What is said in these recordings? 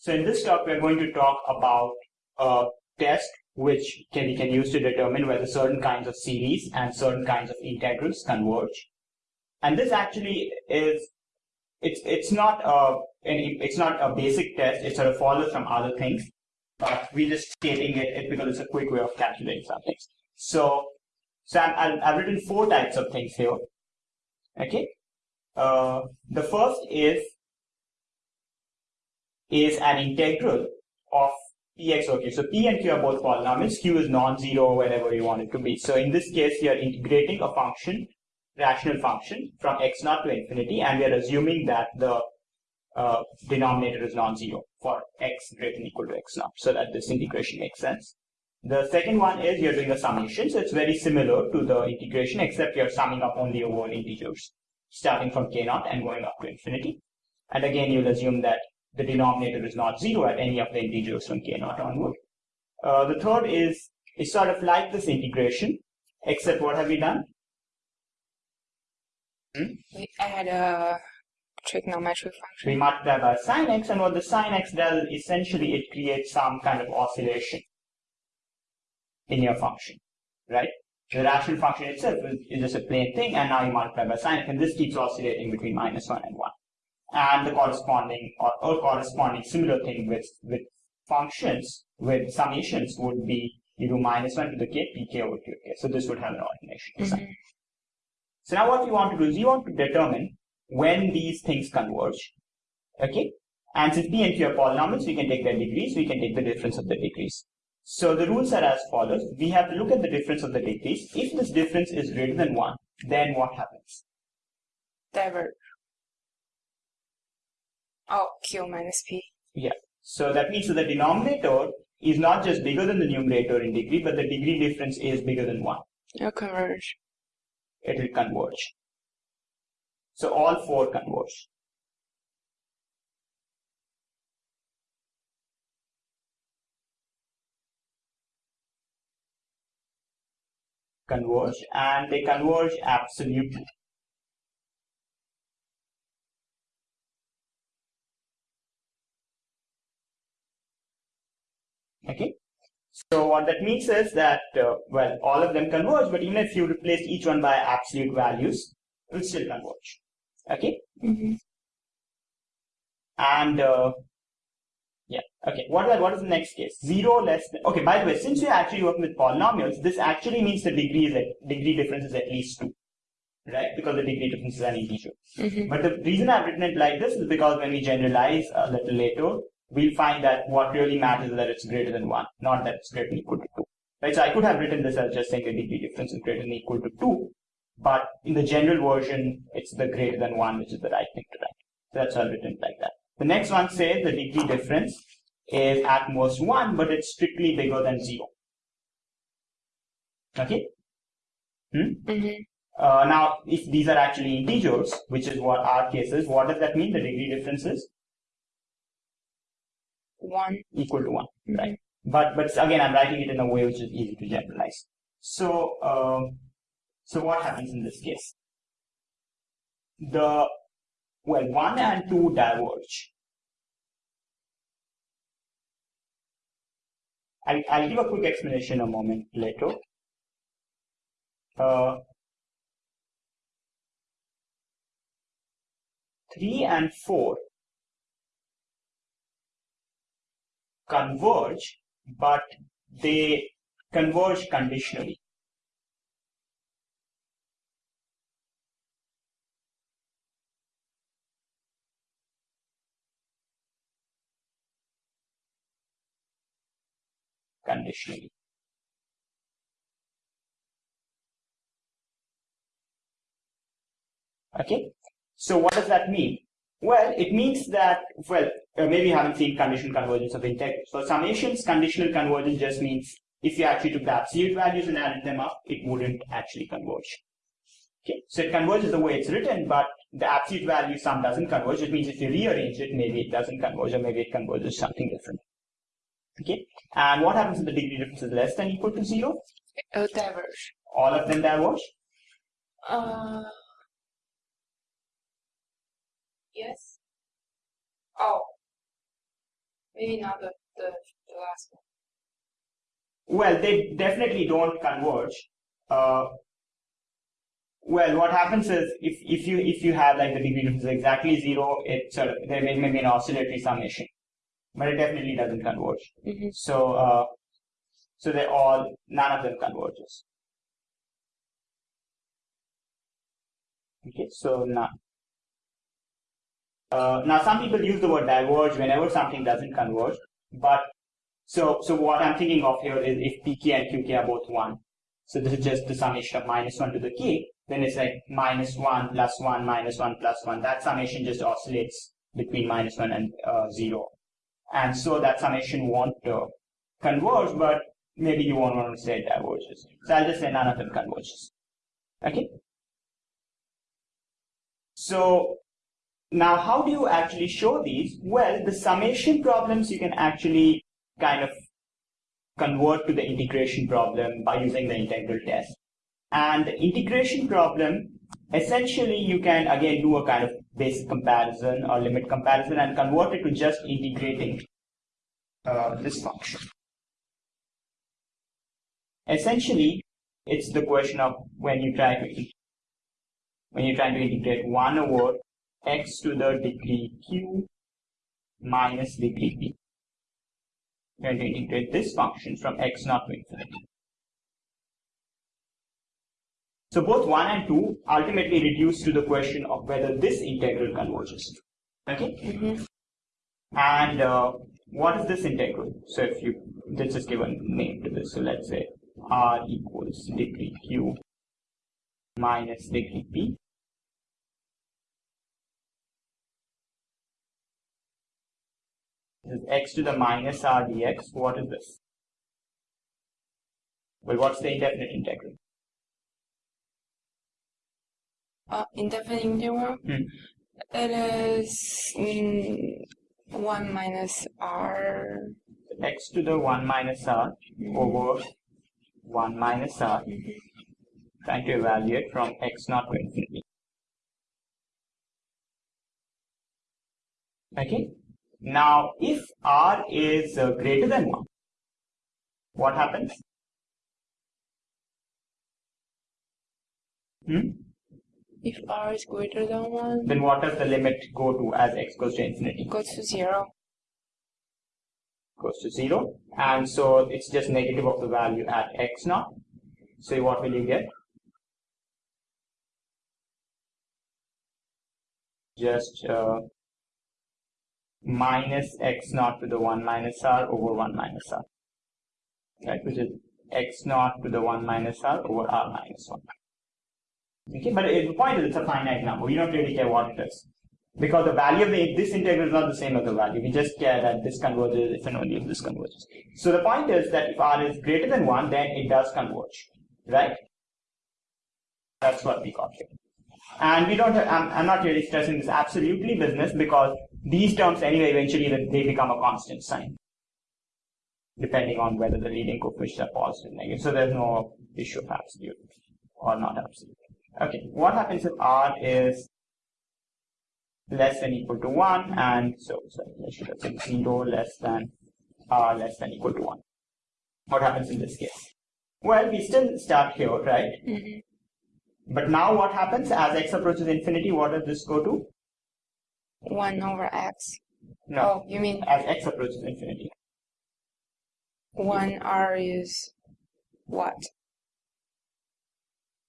So in this talk, we're going to talk about a test which can, we can use to determine whether certain kinds of series and certain kinds of integrals converge. And this actually is, it's, it's not a, it's not a basic test. It sort of follows from other things, but we're just stating it because it's a quick way of calculating something. So, so i have written four types of things here. Okay. Uh, the first is is an integral of px q. So p and q are both polynomials. q is non-zero wherever you want it to be. So in this case, you are integrating a function, rational function, from x naught to infinity, and we are assuming that the uh, denominator is non-zero for x greater than equal to x naught, so that this integration makes sense. The second one is you're doing a summation, so it's very similar to the integration, except you're summing up only over integers, starting from k naught and going up to infinity. And again, you'll assume that the denominator is not zero at any of the integers from k naught onward. Uh, the third is, is sort of like this integration, except what have we done? Hmm? We add a trigonometric function. We multiply by sine x, and what the sine x does, essentially it creates some kind of oscillation in your function, right? The rational function itself is, is just a plain thing, and now you multiply by sine x, and this keeps oscillating between minus 1 and 1 and the corresponding or, or corresponding similar thing with, with functions with summations would be you do minus 1 to the k, pk over qk. So this would have an ordination mm -hmm. So now what you want to do is you want to determine when these things converge. Okay? And since p and q are polynomials, we can take their degrees, we can take the difference of the degrees. So the rules are as follows. We have to look at the difference of the degrees. If this difference is greater than 1, then what happens? Diverge. Oh, q minus p. Yeah. So that means that the denominator is not just bigger than the numerator in degree, but the degree difference is bigger than 1. It'll converge. It will converge. So all four converge. Converge and they converge absolutely. Okay. So what that means is that, uh, well, all of them converge, but even if you replace each one by absolute values, it will still converge. Okay? Mm -hmm. And, uh, yeah, okay. What, what is the next case? Zero less than, okay, by the way, since we're actually working with polynomials, this actually means the degree is at, degree difference is at least two, right? Because the degree difference is an integer. Mm -hmm. But the reason I've written it like this is because when we generalize a little later, we'll find that what really matters is that it's greater than 1, not that it's greater than equal to 2. Right, so I could have written this as just saying the degree difference is greater than equal to 2, but in the general version, it's the greater than 1, which is the right thing to write. So that's all written like that. The next one says the degree difference is at most 1, but it's strictly bigger than 0. Okay? Hmm? Mm -hmm. uh, now, if these are actually integers, which is what our case is, what does that mean? The degree difference is 1 equal to 1 mm-hmm. right? But but again i'm writing it in a way which is easy to generalize. So um, so what happens in this case? The well 1 and 2 diverge. I'll, I'll give a quick explanation a moment later. Uh, 3 and 4 converge, but they converge conditionally. Conditionally. Okay, so what does that mean? Well, it means that, well, uh, maybe you haven't seen conditional convergence of integrals. So summations, conditional convergence just means if you actually took the absolute values and added them up, it wouldn't actually converge. Okay, so it converges the way it's written, but the absolute value sum doesn't converge. It means if you rearrange it, maybe it doesn't converge, or maybe it converges something different. Okay, and what happens if the degree difference is less than equal to zero? Will diverge. All of them diverge? Uh, Yes. Oh. Maybe not the, the, the last one. Well, they definitely don't converge. Uh, well, what happens is if, if you if you have like the degree difference is exactly zero, it sort of there may, may be an oscillatory summation, but it definitely doesn't converge. Mm-hmm. So uh, so they all none of them converges. Okay, so now uh, now some people use the word diverge whenever something doesn't converge, but so so what I'm thinking of here is if pk and qk are both one, so this is just the summation of minus one to the k, then it's like minus one plus one minus one plus one. That summation just oscillates between minus one and uh, zero, and so that summation won't uh, converge, but maybe you won't want to say it diverges. So I'll just say none of them converges. Okay. So now how do you actually show these? Well, the summation problems you can actually kind of convert to the integration problem by using the integral test. And the integration problem, essentially you can again do a kind of basic comparison or limit comparison and convert it to just integrating uh, this function. Essentially, it's the question of when you try to when you're trying to integrate 1 over x to the degree q minus degree p. You're going to integrate this function from x naught to infinity. So both 1 and 2 ultimately reduce to the question of whether this integral converges. Okay? Mm-hmm. And uh, what is this integral? So if you, let's just give a name to this. So let's say r equals degree q minus degree p. This is x to the minus r dx. What is this? Well, what's the indefinite integral? Uh, indefinite integral. Hmm. It is mm, 1 minus r. x to the 1 minus r over 1 minus r. Mhm. Trying to evaluate from x naught to infinity. Okay. Now, if r is uh, greater than 1, what happens? Hmm? If r is greater than 1, Then what does the limit go to as x goes to infinity? goes to 0. Goes to 0. And so it's just negative of the value at x naught. So what will you get? Just uh, minus x naught to the 1 minus r over 1 minus r. Right, which is x naught to the 1 minus r over r minus 1. Okay, but the point is it's a finite number. We don't really care what it is. Because the value of the, this integral is not the same as the value. We just care that this converges if and only if this converges. So the point is that if r is greater than 1, then it does converge. Right? That's what we got here. And we don't, I'm, I'm not really stressing this absolutely business because these terms anyway eventually they they become a constant sign. Depending on whether the leading coefficients are positive or negative. So there's no issue of absolute or not absolute. Okay, what happens if r is less than equal to 1 and so, so I should have said 0 less than r less than equal to 1. What happens in this case? Well, we still start here, right? hmm But now what happens as x approaches infinity? What does this go to? 1 over x. No, Oh, you mean as x approaches infinity. 1 r is what?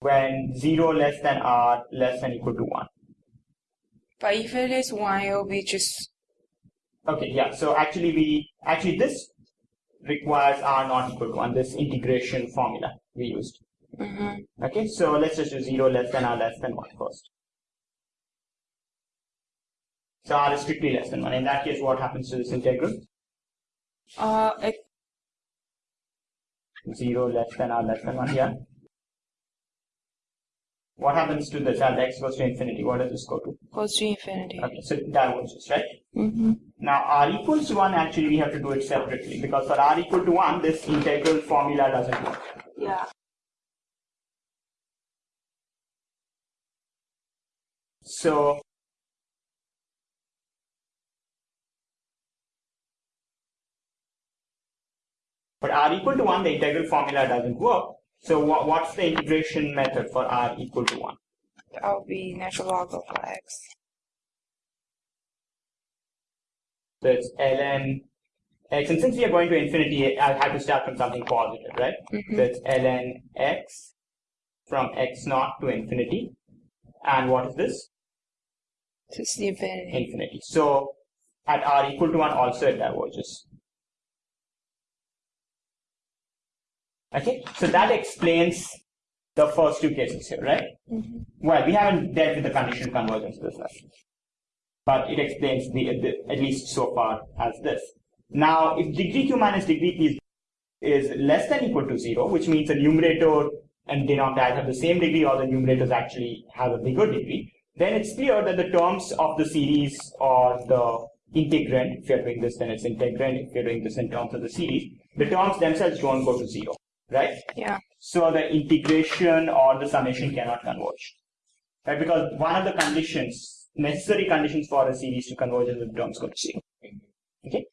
When 0 less than r less than equal to 1. But if it is 1, it will be just. Okay, yeah. So actually we, actually this requires r not equal to 1, this integration formula we used. hmm Okay, so let's just do 0 less than r less than 1 first. So r is strictly less than 1. In that case, what happens to this integral? Uh, it 0 less than r less than 1, yeah. What happens to this as x goes to infinity? What does this go to? goes to infinity. Okay, so diverges, right? hmm Now r equals to 1, actually we have to do it separately because for r equal to 1, this integral formula doesn't work. Yeah. So For r equal to 1, the integral formula doesn't work. So what, what's the integration method for r equal to 1? That would be natural log of x. So it's ln x. And since we are going to infinity, I'll have to start from something positive, right? Mhm. So it's ln x from x naught to infinity. And what is this? To the infinity. Infinity. So at r equal to 1 also it diverges. Okay, so that explains the first two cases here, right? Mhm. Well, we haven't dealt with the conditional convergence this lesson, but it explains the, the at least so far as this. Now, if degree q minus degree p is, is less than equal to zero, which means the numerator and denominator have the same degree, or the numerators actually have a bigger degree, then it's clear that the terms of the series or the integrand, if you're doing this, then it's integrand. If you're doing this in terms of the series, the terms themselves don't go to zero, right? Yeah. So the integration or the summation cannot converge. Right? Because one of the conditions, necessary conditions for a series to converge is the terms go to zero. Okay.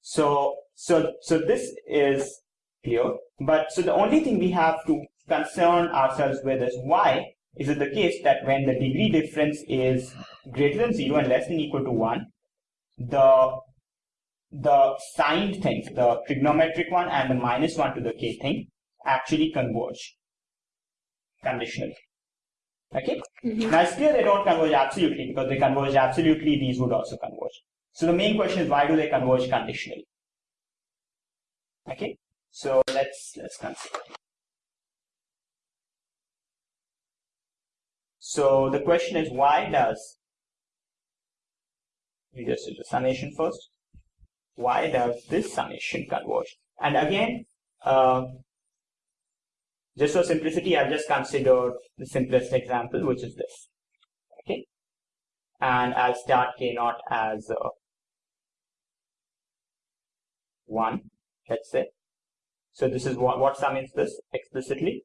So so so this is clear. But so the only thing we have to concern ourselves with is why is it the case that when the degree difference is greater than zero and less than equal to one, the the signed thing, the trigonometric one and the minus one to the k thing, actually converge conditionally. Okay? Mhm. Now it's clear they don't converge absolutely because they converge absolutely, these would also converge. So the main question is why do they converge conditionally? Okay? So let's let's consider. So the question is why does we just do the summation first. Why does this summation converge? And again, uh, just for simplicity, I'll just consider the simplest example, which is this. Okay. And I'll start K naught as uh, 1, let's say. So this is what, what sum is this explicitly?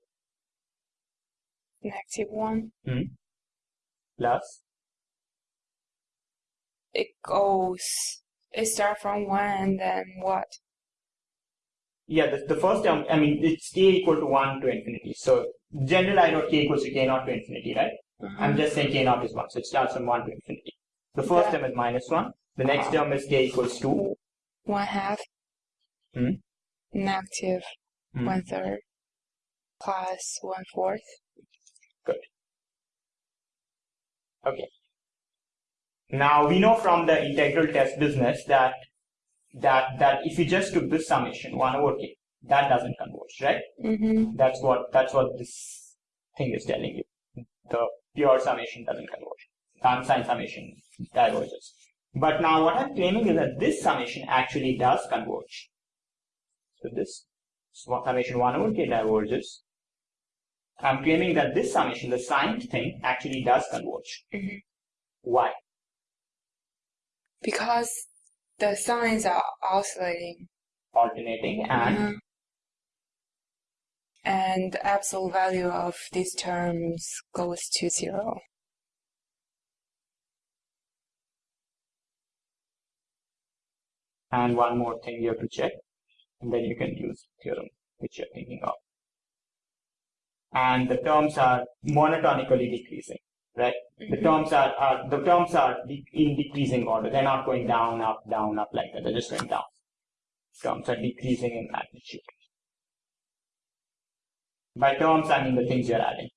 Negative one. Plus, It goes. It starts from one and then what? yeah, the, the first term, I mean, it's K equal to 1 to infinity. So general I wrote K equals to K naught to infinity, right? I'm just saying K naught is 1, so it starts from 1 to infinity. The first Yeah. term is minus 1. The next term is K equals 2. One half. Hmm. Negative Hmm. one third. Plus one fourth. Okay. Now we know from the integral test business that that that if you just took this summation one over k, that doesn't converge, right? Mm-hmm. That's what that's what this thing is telling you. The pure summation doesn't converge. The unsigned summation diverges. But now what I'm claiming is that this summation actually does converge. So this summation one over k diverges. I'm claiming that this summation, the signed thing, actually does converge. Mhm. Why? Because the signs are oscillating. Alternating and Mhm. And the absolute value of these terms goes to zero. and one more thing you have to check, and then you can use theorem which you're thinking of. And the terms are monotonically decreasing, right? The Mhm. terms are, are the terms are de- in decreasing order. They're not going down, up, down, up like that. They're just going down. Terms are decreasing in magnitude. By terms, I mean the things you're adding.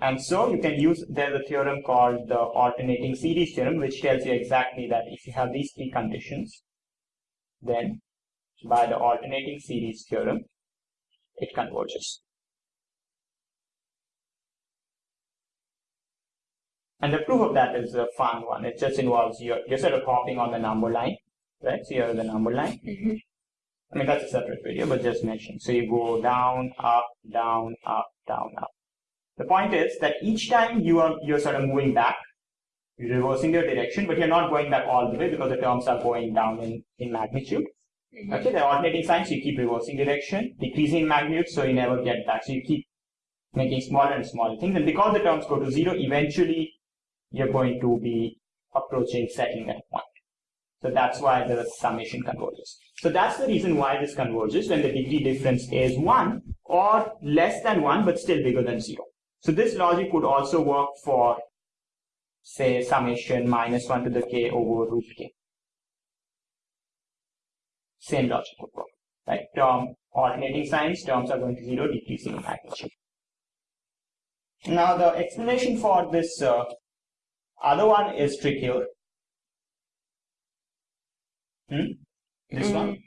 And so you can use, there's a theorem called the alternating series theorem, which tells you exactly that if you have these three conditions, then by the alternating series theorem, it converges. And the proof of that is a fun one. It just involves you're, you're sort of hopping on the number line, right? So you're the number line. Mhm. I mean, that's a separate video, but just mention. So you go down, up, down, up, down, up. The point is that each time you are, you're sort of moving back, you're reversing your direction, but you're not going back all the way because the terms are going down in, in magnitude. Mhm. Okay, the alternating signs, you keep reversing direction, decreasing in magnitude, so you never get back. So you keep making smaller and smaller things. And because the terms go to zero, eventually you're going to be approaching settling at a point. So that's why the summation converges. So that's the reason why this converges when the degree difference is 1 or less than 1 but still bigger than 0. So this logic would also work for say summation minus 1 to the k over root k. Same logic would work. Right? Term alternating signs, terms are going to 0, decreasing in magnitude. Now the explanation for this uh, other one is trickier. Hmm? This Mhm. one.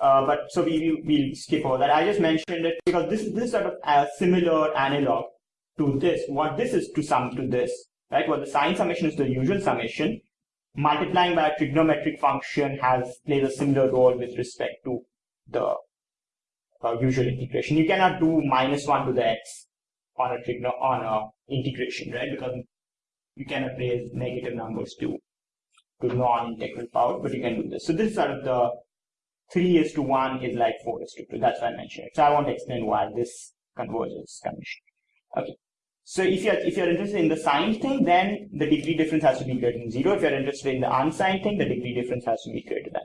Uh, but so we will we'll skip over that. I just mentioned it because this is this sort of a similar analog to this. What this is to sum to this, right? What the sine summation is the usual summation. Multiplying by a trigonometric function has plays a similar role with respect to the uh, usual integration. You cannot do minus one to the x on a trigno on a integration, right? Because you cannot raise negative numbers to to non-integral power, but you can do this. So this is sort of the three is to one is like four is to two. That's why I mentioned it. So I want to explain why this converges condition. Okay. So if you're if you're interested in the signed thing, then the degree difference has to be greater than zero. If you're interested in the unsigned thing, the degree difference has to be greater than